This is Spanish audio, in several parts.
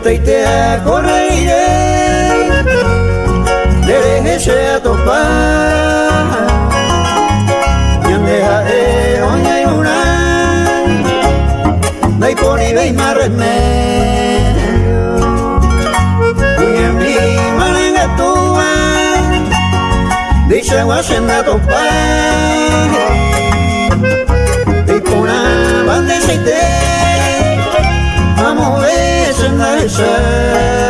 Esta idea correiré, dereje a topar, y andeja de oña y una, dai poni vei más remedio, y en mi malanga tua, dice guasenda topar, y pona bandeja Seychelles.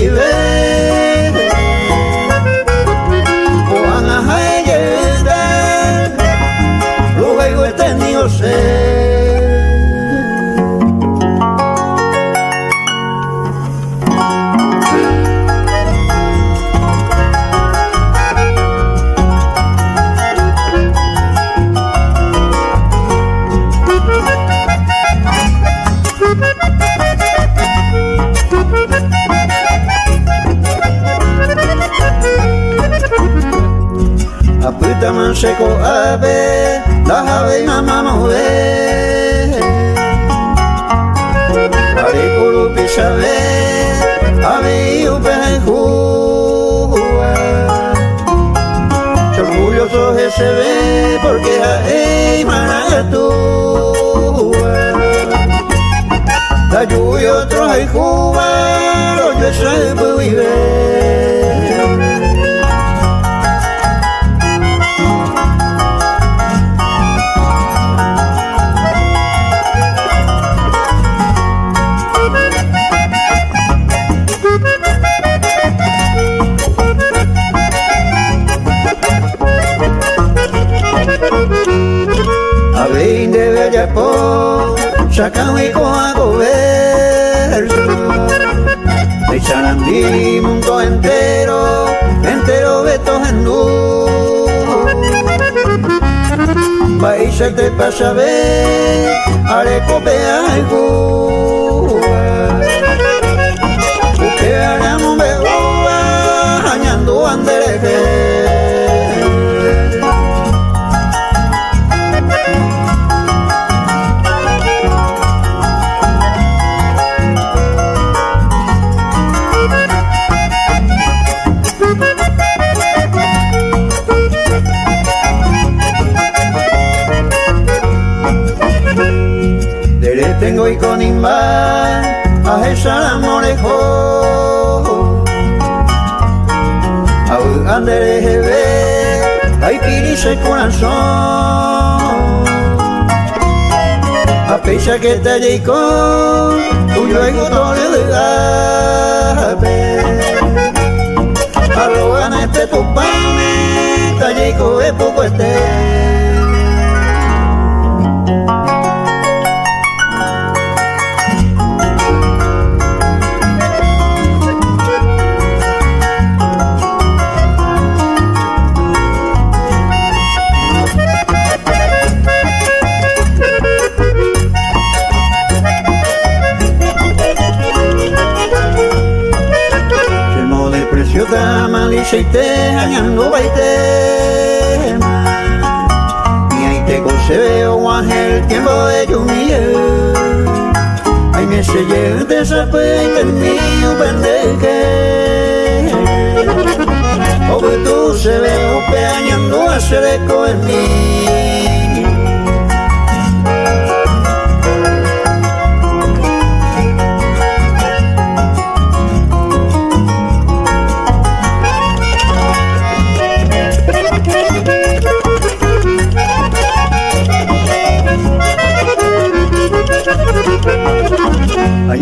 seco ave, la ave mamá move. Ari kuru pisave, ave upe juwa. Orgulloso se ve porque ei managatúa. La lluvia otro hay Cuba, lo yo se vive. po Sacawi ko ako verso De Charandí mundo entero Entero beto hendú País te pasa ver Arecope ay Que haremos begoa Añando andereje ay pirise corazón. A pesar que te digo tu luego tole de gabe arrogan este tu pane te digo es poco este aceite hanyando baite y ahí te concebeo el tiempo de lluvia ay me sellé de esa peita mío pendeje o tú se veo peañando a se de mí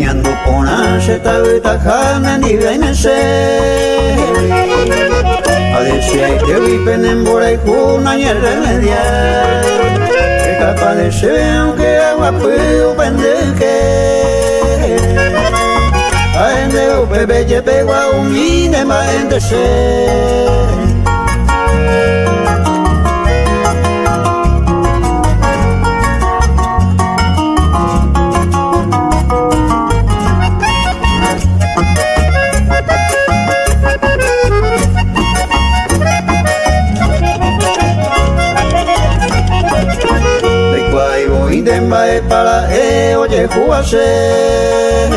Bañando pona se ta ta jana ni se A decir que viven en bora y juna y el remedia Que capaz de ser aunque agua puedo pendeje A ende o bebé ye pegua un mine ma ende se juase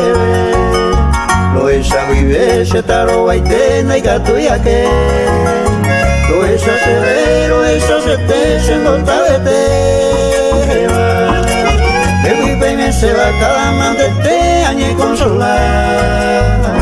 lo esa vive se taro baite na gato ya que lo esa se ve lo esa se te se nota de te me vive y me se va cada man de te añe consolar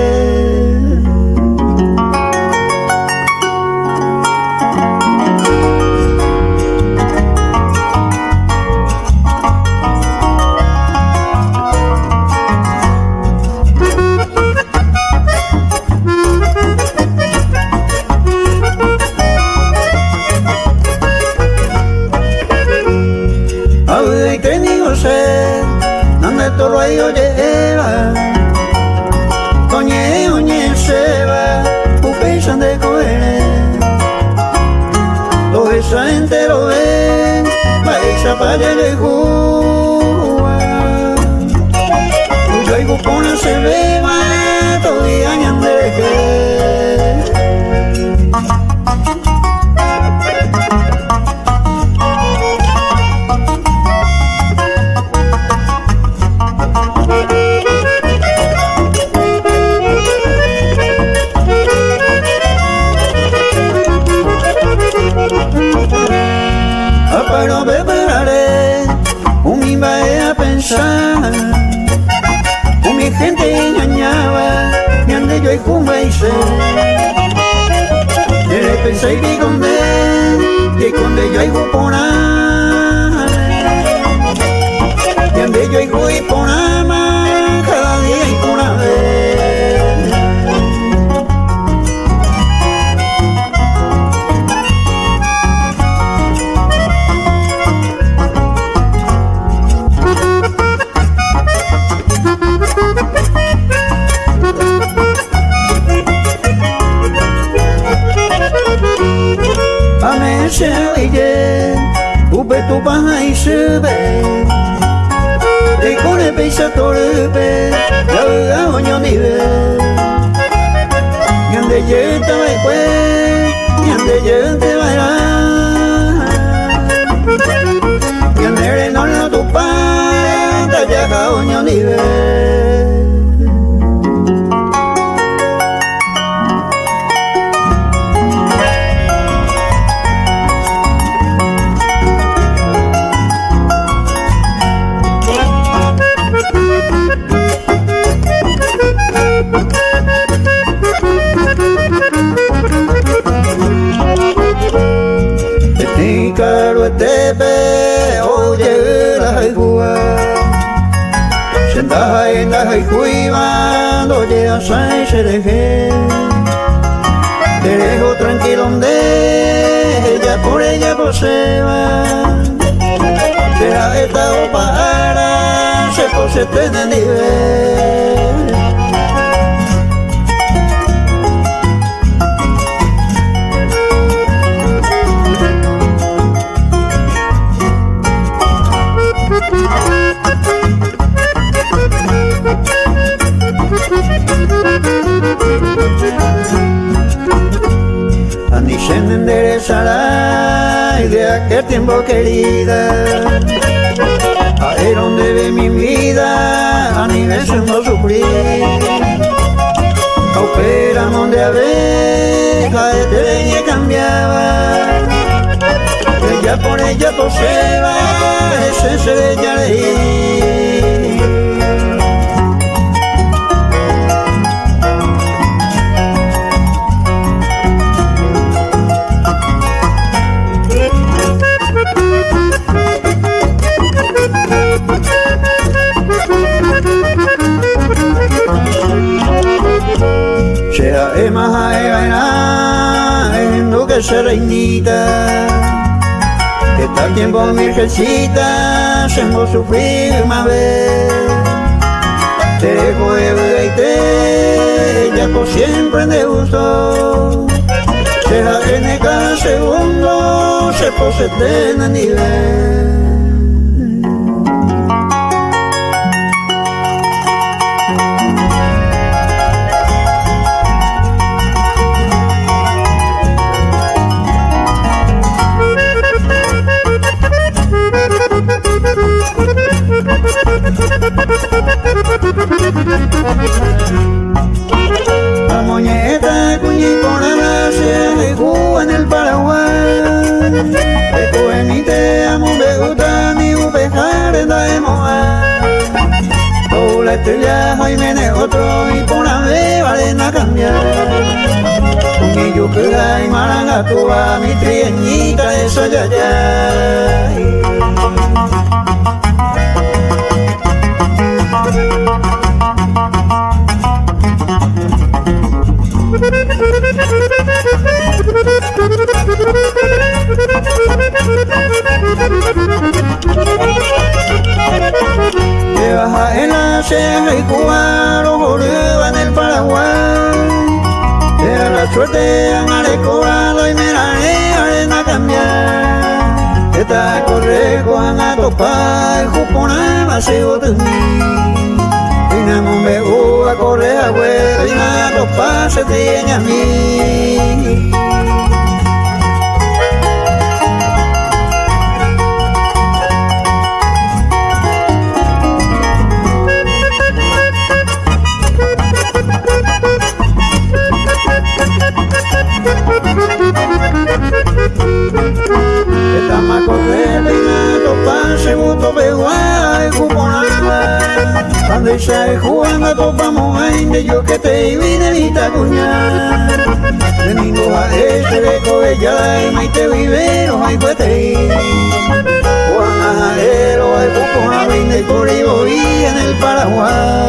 Jua Yo hay gupona se beba pose te nivel. Ni se enderezará y de aquel tiempo querida Ahí donde ve mi vida a ni no sufrir Opera donde abeja de leña cambiaba. Ella por ella poseba ese se ella en que se reinita que tal tiempo virgencita se hemos sufrir más vez te juega y te ya por siempre de gusto se la tiene cada segundo se posee en nivel de en el Paraguay. Eco en mi te amo me gusta ni upejar en la. Todo la estrella Jaime otro y por la vez vale a cambiar. Con ello que hay maranga toda mi trieñita esa ya baja en la ceja y cubano boludo en el Paraguay. Era la suerte cobrado y me la arena cambiar. Esta correjo han a topar, jupona vacío de mí. Y no me a correr a huevo y nada pasa de a mí. Estamos a correr, peinando, pase, buto, beguay, cuponaba. Cuando se jugando, topamos de yo que te vi de vista cuñar. Domingo a este de cobella, y maite vivero, hay cuete. Juan Ajero, hay poco, a y por ahí en el Paraguay.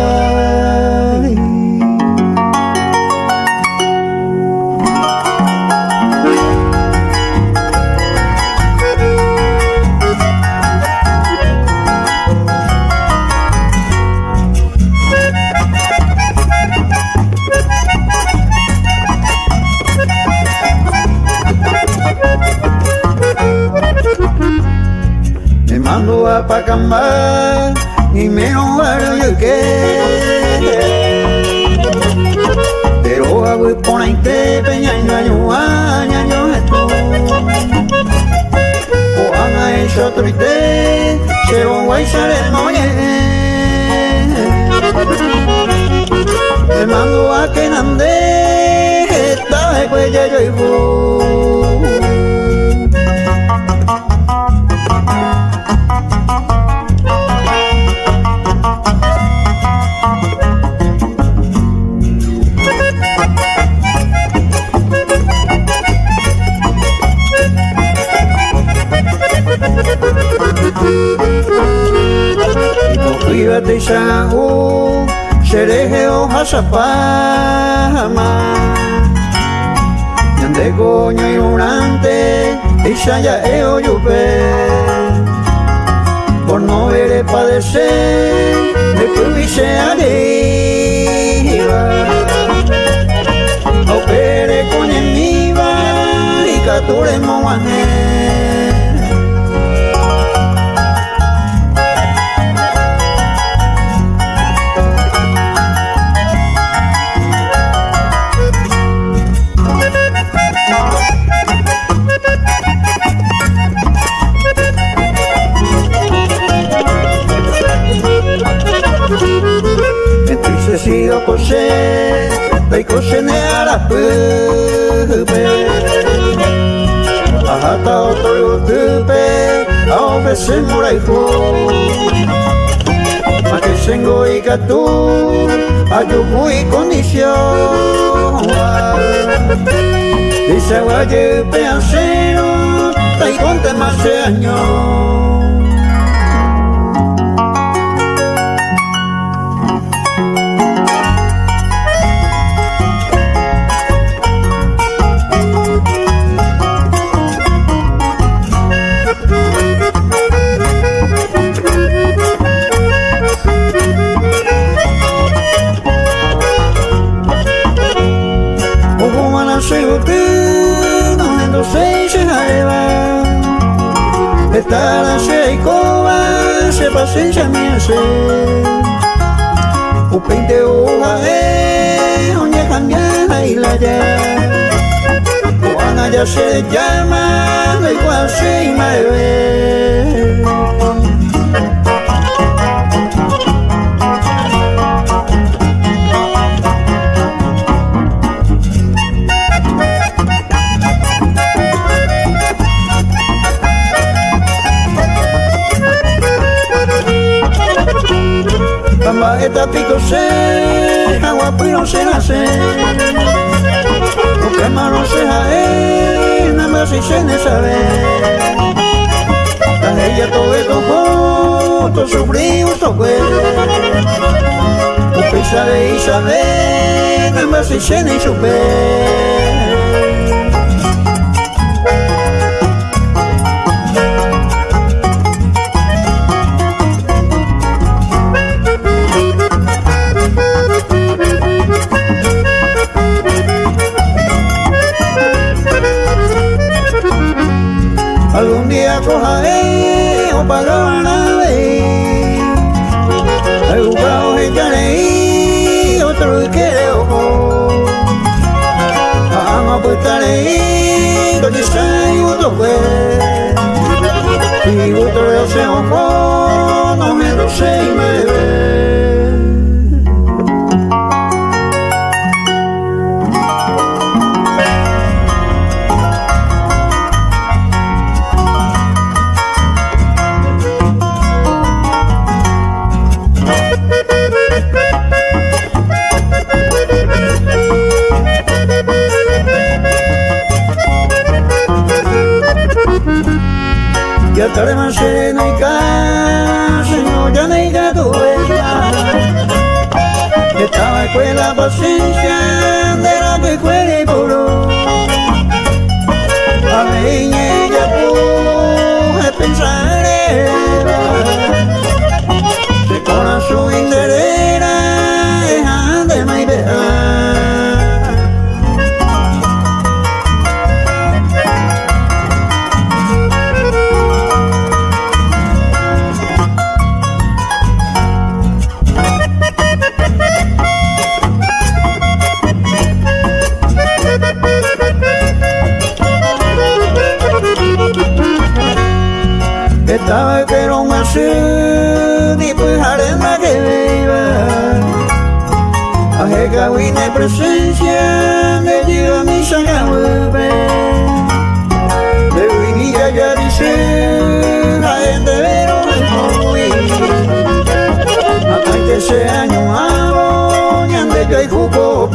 Cuídate shahu Sherehe o hasapama Yande coño ignorante Isha ya eo yupe Por no ver de padecer, de pubise arriba. Opere con mi va y cature moane. Sigo kose dai kose ne ara pupe ahata otoro tupe ao bese morai fo que sengo i gatu ayo muy condición dice guaye peancero dai conte más de años Tala pasenja minha se O pente o ae onye cambia ila ya O ana ya se llama la igual se imae eta pico se agua no se nace lo que malo se jae nada más si se ne sabe. La ella todo esto junto sufrimos todo lo que sabe y sabe nada más si se ne supe cojae o pagabanabe Ay ugao hejanei otro que ojo Ama putarei do disai o kwe Y otro yo se ojo no me lo sé y me estaba pero más pues harema que viva. A que wine presencia de diga mi vuelve. De día ya dice la gente pero muy hasta que ese año hago y ande yo y jugo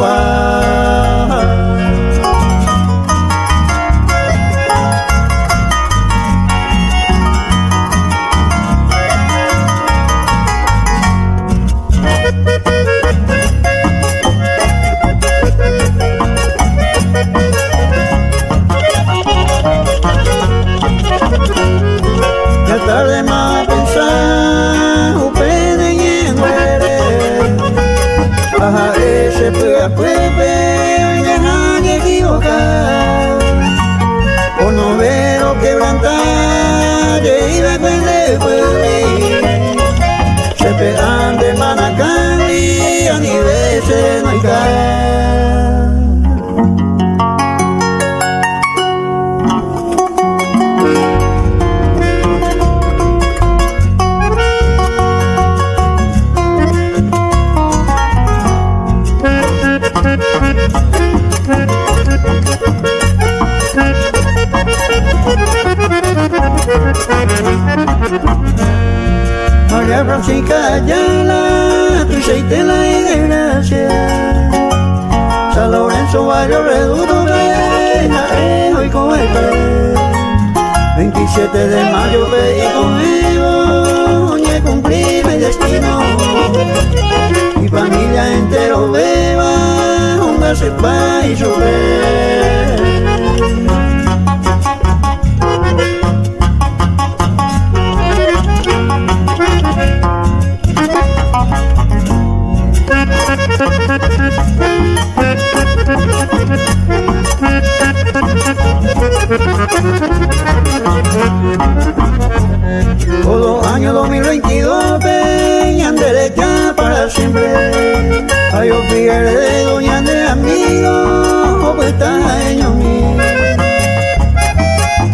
Todo año 2022 peñan derecha para siempre. Ay, yo de doña de amigos, o pues año mío.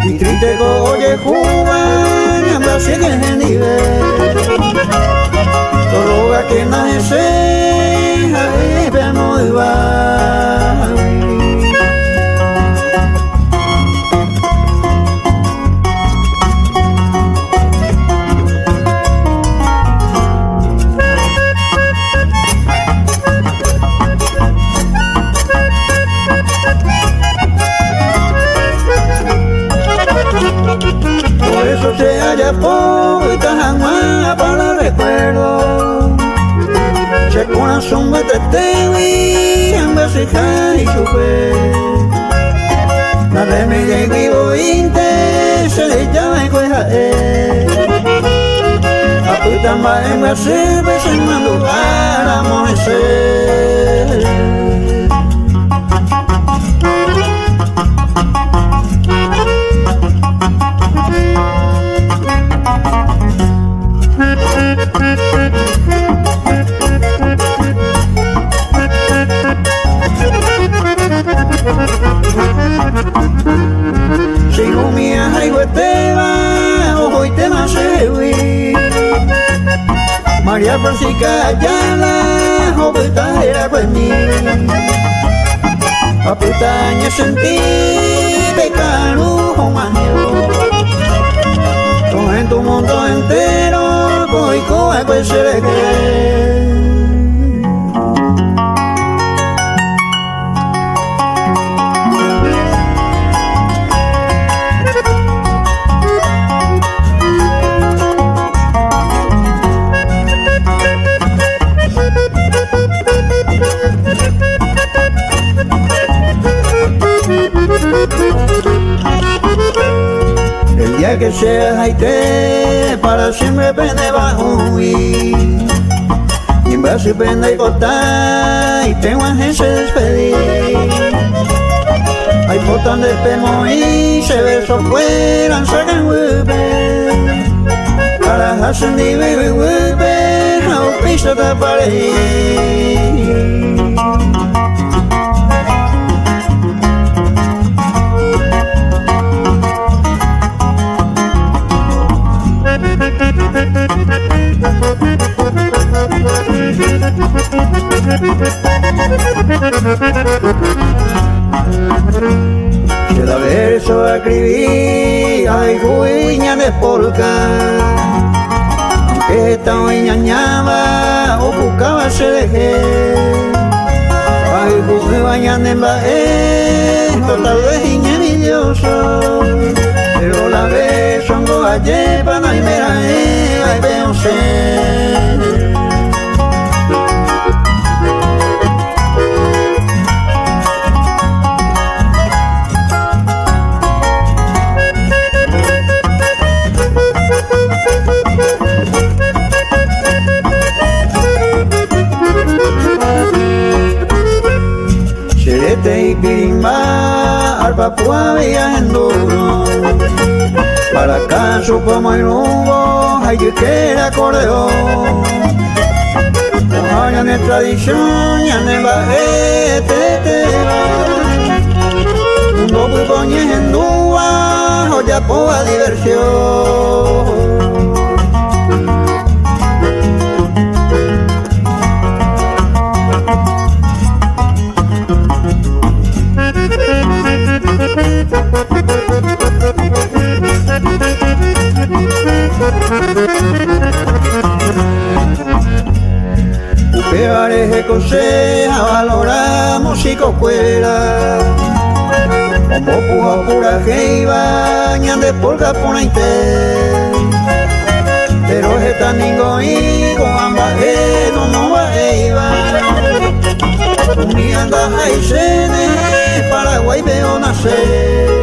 Y triste coye jugar, y anda sigue en nivel. Todo que nadie se, ay, corazón me tetewi en basijar y chupé. La de mi de vivo inte se le llama cueja a puta madre me para amonecer María Francisca Ayala, joveta era mí. Aputaña sentí pecado con Todo en tu mundo entero, Koiko é goxerete que sea Haití, para siempre pende bajo y en brazo pende y cortar y tengo a gente despedir. Hay potan de pemo y se beso fuera sacan huepe. Para hacen di bebe huepe no pisa da pared Cada verso escribí, ay, guiña de polka. Aunque esta ñañaba o buscaba se dejé. Ay, jugué bañando en bae, tal vez envidioso. Pero la vez son go ayer para y Papua viajando para como el humo hay que acordeón. Ojalá de tradición, ya ne va este Mundo muy en dua, ya poa diversión. Upeare conseja valorar músico fuera Como puja pura jeiba ñande polka ponaite Pero es tan y con ambas no no va jeiba. Mi anda Paraguay veo nacer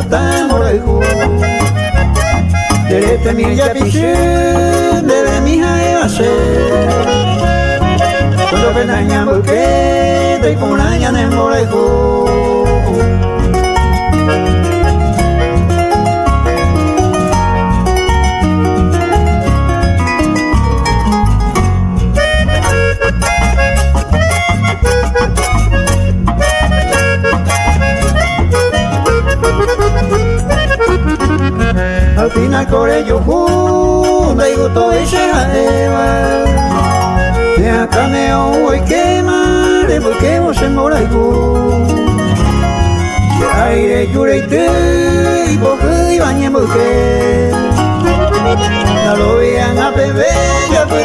papi ya disfrutamos el jugo. De este mil ya piché de mi hija a ser Cuando penaña porque te con aña el morejo al final core yo junta y gusto y se jaeva de acá me voy quemar de porque vos se mora y si aire yure y te y porque iban en porque no lo vean a bebé ya fue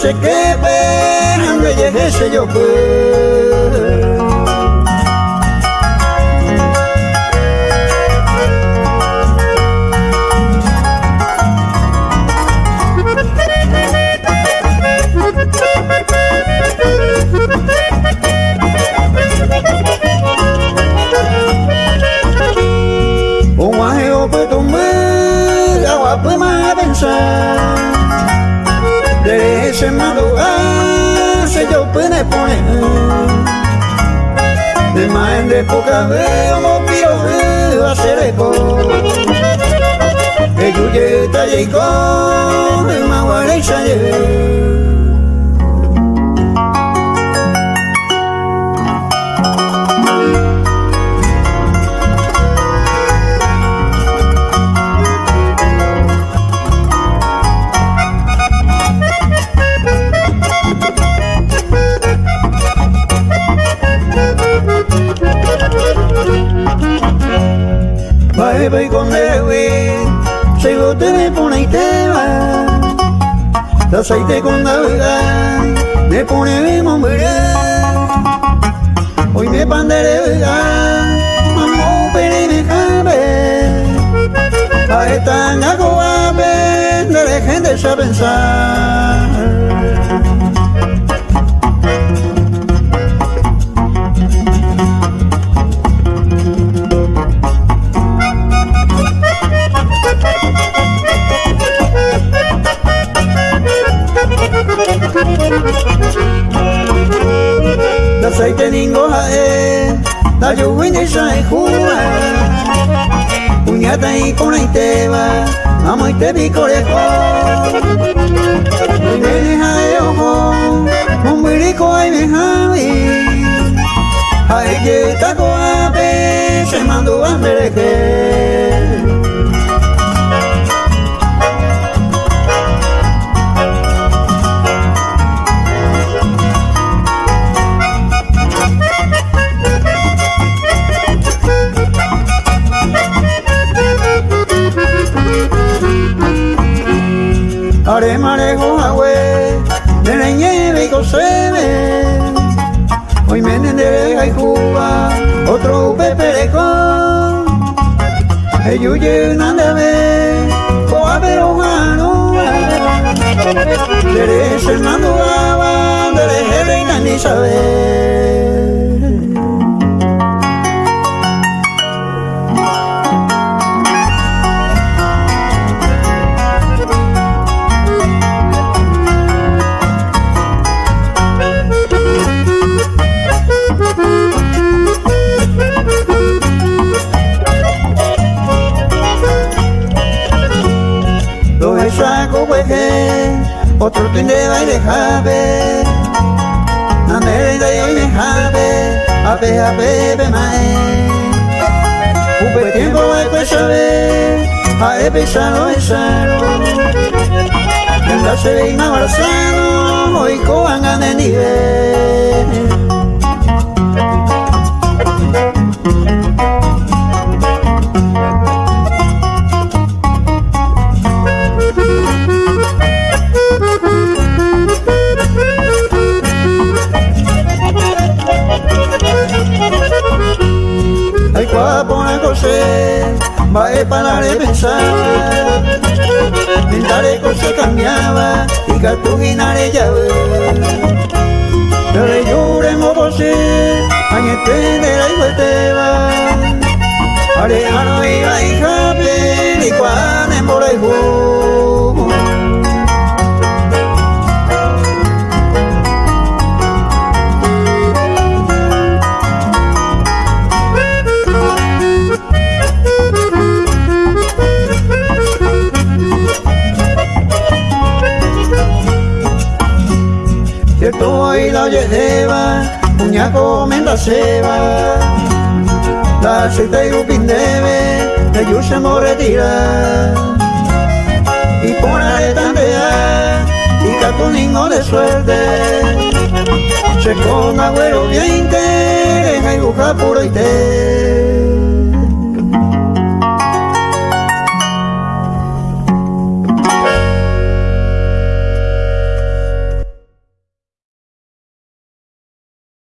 se Tallarico. A pensar Da aceite ningo hae Da yuwini shai hua Puñata y con iteba Amo y te vi corejo Mene hae ojo Mumbiriko ay me hawi Hae ye tako ape Se mando a mereje Are marejo agüe, de la nieve y coseme. Hoy me entenderé y Cuba, otro pepereco. Eyuye nandame, coa pero mano. Dere Fernando Gaba, dere reina ni a e cosa cambiaba y catuginare ya Pero lloremos vosé, añete de la igueteba Arejano iba y cuán en por y la lleva, puñaco menda seba, la aceite y upin debe, de yusa moretira, y pone tandea, y catuningo de suerte, se con agüero bien te, y buja puro y te.